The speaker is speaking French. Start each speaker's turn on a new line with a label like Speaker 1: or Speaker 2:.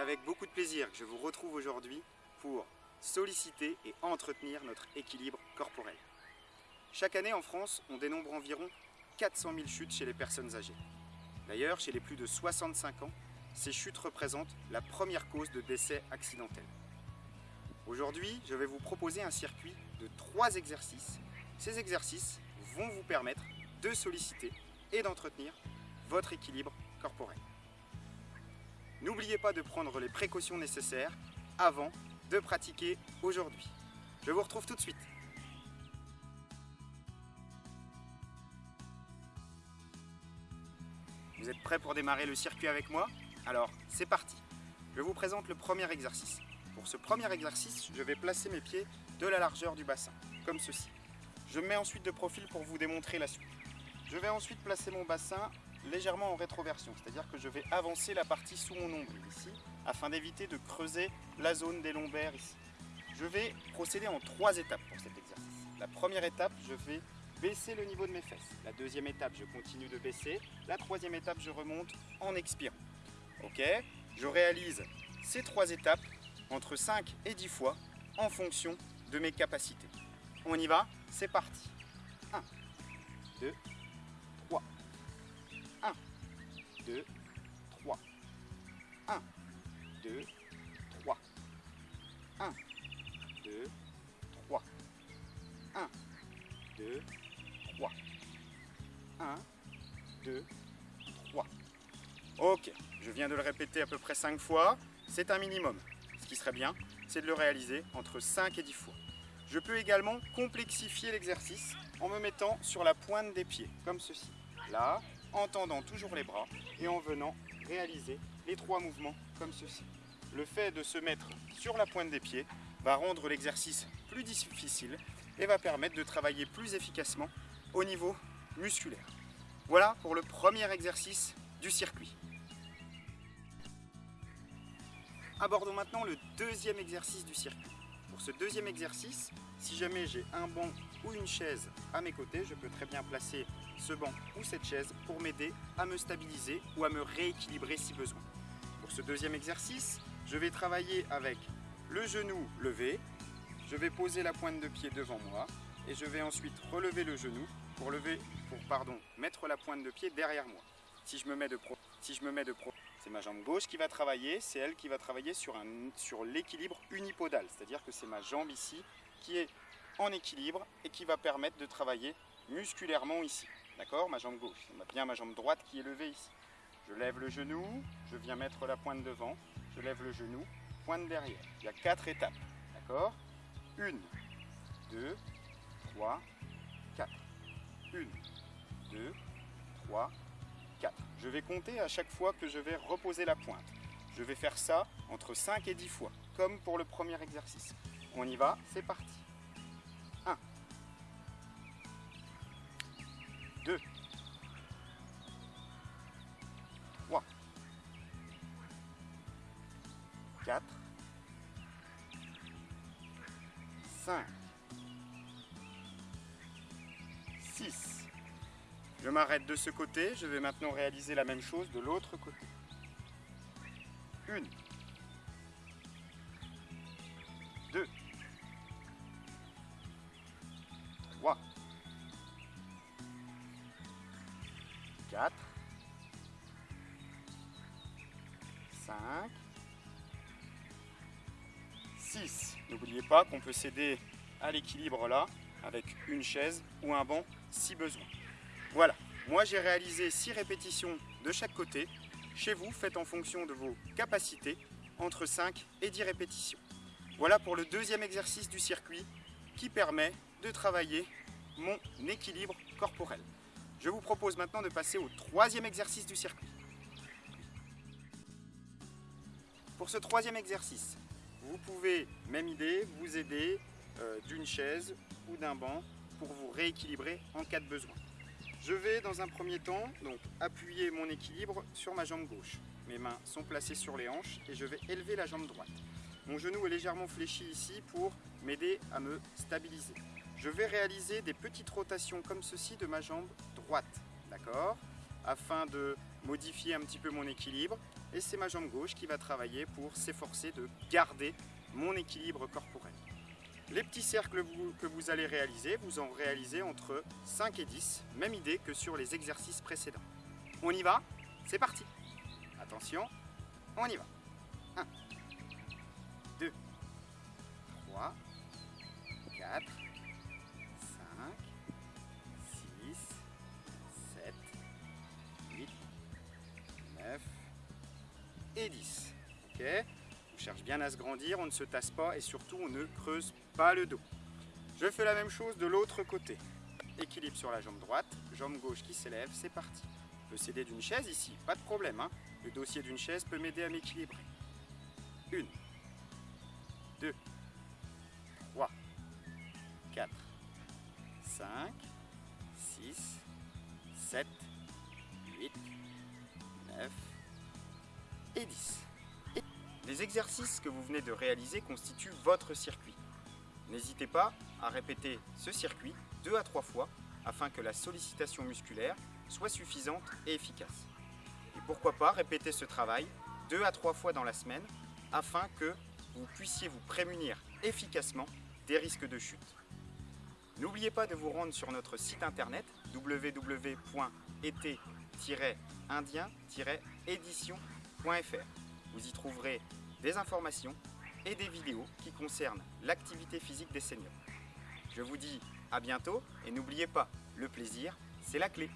Speaker 1: avec beaucoup de plaisir que je vous retrouve aujourd'hui pour solliciter et entretenir notre équilibre corporel. Chaque année en France, on dénombre environ 400 000 chutes chez les personnes âgées. D'ailleurs, chez les plus de 65 ans, ces chutes représentent la première cause de décès accidentel. Aujourd'hui, je vais vous proposer un circuit de trois exercices. Ces exercices vont vous permettre de solliciter et d'entretenir votre équilibre corporel. N'oubliez pas de prendre les précautions nécessaires avant de pratiquer aujourd'hui. Je vous retrouve tout de suite. Vous êtes prêts pour démarrer le circuit avec moi? Alors, c'est parti Je vous présente le premier exercice. Pour ce premier exercice, je vais placer mes pieds de la largeur du bassin, comme ceci. Je me mets ensuite de profil pour vous démontrer la suite. Je vais ensuite placer mon bassin légèrement en rétroversion, c'est-à-dire que je vais avancer la partie sous mon nombril ici, afin d'éviter de creuser la zone des lombaires ici. Je vais procéder en trois étapes pour cet exercice. La première étape, je vais baisser le niveau de mes fesses. La deuxième étape, je continue de baisser. La troisième étape, je remonte en expirant. Ok Je réalise ces trois étapes entre 5 et 10 fois en fonction de mes capacités. On y va C'est parti 1, 2, 2, 3. 1, 2, 3. 1, 2, 3. 1, 2, 3. 1, 2, 3. Ok, je viens de le répéter à peu près 5 fois. C'est un minimum. Ce qui serait bien, c'est de le réaliser entre 5 et 10 fois. Je peux également complexifier l'exercice en me mettant sur la pointe des pieds, comme ceci. Là, en tendant toujours les bras et en venant réaliser les trois mouvements comme ceci. Le fait de se mettre sur la pointe des pieds va rendre l'exercice plus difficile et va permettre de travailler plus efficacement au niveau musculaire. Voilà pour le premier exercice du circuit. Abordons maintenant le deuxième exercice du circuit. Pour ce deuxième exercice, si jamais j'ai un banc ou une chaise à mes côtés, je peux très bien placer ce banc ou cette chaise pour m'aider à me stabiliser ou à me rééquilibrer si besoin. Pour ce deuxième exercice, je vais travailler avec le genou levé, je vais poser la pointe de pied devant moi et je vais ensuite relever le genou pour, lever, pour pardon, mettre la pointe de pied derrière moi. Si je me mets de pro, si je me mets de pro, c'est ma jambe gauche qui va travailler, c'est elle qui va travailler sur, sur l'équilibre unipodal, c'est-à-dire que c'est ma jambe ici qui est en équilibre et qui va permettre de travailler musculairement ici. D'accord Ma jambe gauche. C'est bien ma jambe droite qui est levée ici. Je lève le genou, je viens mettre la pointe devant, je lève le genou, pointe derrière. Il y a quatre étapes. D'accord? Une, deux, trois, quatre. Une, deux, trois, quatre. Je vais compter à chaque fois que je vais reposer la pointe. Je vais faire ça entre 5 et 10 fois, comme pour le premier exercice. On y va, c'est parti. 5, 6. Je m'arrête de ce côté, je vais maintenant réaliser la même chose de l'autre côté. Une, deux, trois, quatre, cinq, six. N'oubliez pas qu'on peut s'aider à l'équilibre là, avec une chaise ou un banc si besoin. Voilà, moi j'ai réalisé 6 répétitions de chaque côté. Chez vous, faites en fonction de vos capacités, entre 5 et 10 répétitions. Voilà pour le deuxième exercice du circuit qui permet de travailler mon équilibre corporel. Je vous propose maintenant de passer au troisième exercice du circuit. Pour ce troisième exercice, vous pouvez, même idée, vous aider euh, d'une chaise ou d'un banc pour vous rééquilibrer en cas de besoin. Je vais dans un premier temps donc, appuyer mon équilibre sur ma jambe gauche. Mes mains sont placées sur les hanches et je vais élever la jambe droite. Mon genou est légèrement fléchi ici pour m'aider à me stabiliser. Je vais réaliser des petites rotations comme ceci de ma jambe droite, d'accord? Afin de modifier un petit peu mon équilibre. Et c'est ma jambe gauche qui va travailler pour s'efforcer de garder mon équilibre corporel. Les petits cercles que vous allez réaliser, vous en réalisez entre 5 et 10, même idée que sur les exercices précédents. On y va? C'est parti Attention, on y va et 10. Ok On cherche bien à se grandir, on ne se tasse pas et surtout on ne creuse pas le dos. Je fais la même chose de l'autre côté. Équilibre sur la jambe droite, jambe gauche qui s'élève, c'est parti. Je peux s'aider d'une chaise ici, pas de problème. Hein. le dossier d'une chaise peut m'aider à m'équilibrer. Une, deux, trois, quatre, cinq, six, sept, huit, neuf Les exercices que vous venez de réaliser constituent votre circuit. N'hésitez pas à répéter ce circuit deux à trois fois afin que la sollicitation musculaire soit suffisante et efficace. Et pourquoi pas répéter ce travail deux à trois fois dans la semaine afin que vous puissiez vous prémunir efficacement des risques de chute. N'oubliez pas de vous rendre sur notre site internet Vous y trouverez des informations et des vidéos qui concernent l'activité physique des seniors. Je vous dis à bientôt et n'oubliez pas, le plaisir, c'est la clé.